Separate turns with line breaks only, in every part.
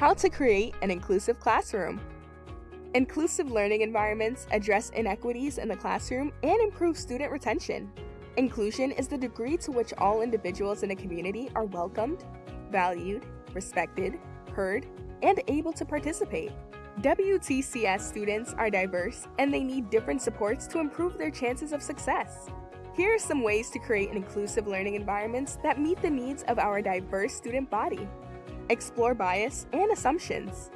How to create an inclusive classroom. Inclusive learning environments address inequities in the classroom and improve student retention. Inclusion is the degree to which all individuals in a community are welcomed, valued, respected, heard, and able to participate. WTCS students are diverse and they need different supports to improve their chances of success. Here are some ways to create an inclusive learning environments that meet the needs of our diverse student body. Explore bias and assumptions.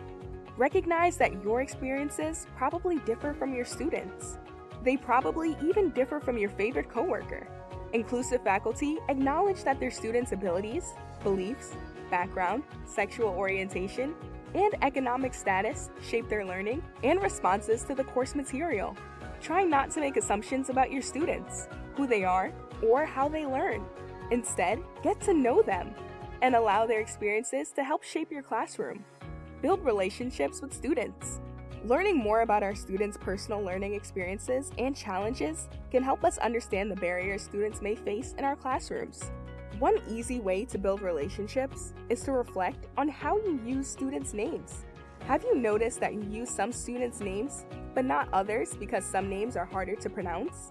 Recognize that your experiences probably differ from your students. They probably even differ from your favorite coworker. Inclusive faculty acknowledge that their students' abilities, beliefs, background, sexual orientation, and economic status shape their learning and responses to the course material. Try not to make assumptions about your students, who they are, or how they learn. Instead, get to know them and allow their experiences to help shape your classroom. Build relationships with students. Learning more about our students' personal learning experiences and challenges can help us understand the barriers students may face in our classrooms. One easy way to build relationships is to reflect on how you use students' names. Have you noticed that you use some students' names, but not others because some names are harder to pronounce?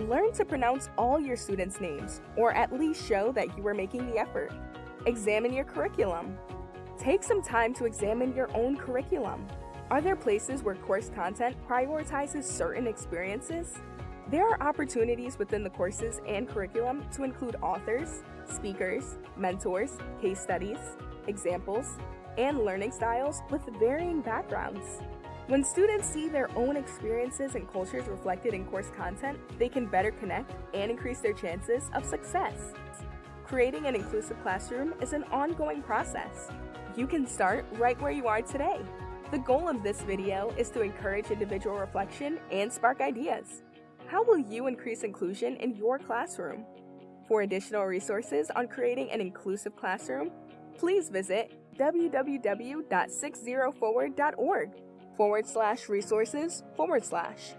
Learn to pronounce all your students' names, or at least show that you are making the effort. Examine your curriculum. Take some time to examine your own curriculum. Are there places where course content prioritizes certain experiences? There are opportunities within the courses and curriculum to include authors, speakers, mentors, case studies, examples, and learning styles with varying backgrounds. When students see their own experiences and cultures reflected in course content, they can better connect and increase their chances of success. Creating an inclusive classroom is an ongoing process. You can start right where you are today. The goal of this video is to encourage individual reflection and spark ideas. How will you increase inclusion in your classroom? For additional resources on creating an inclusive classroom, please visit www.60forward.org forward slash resources forward slash.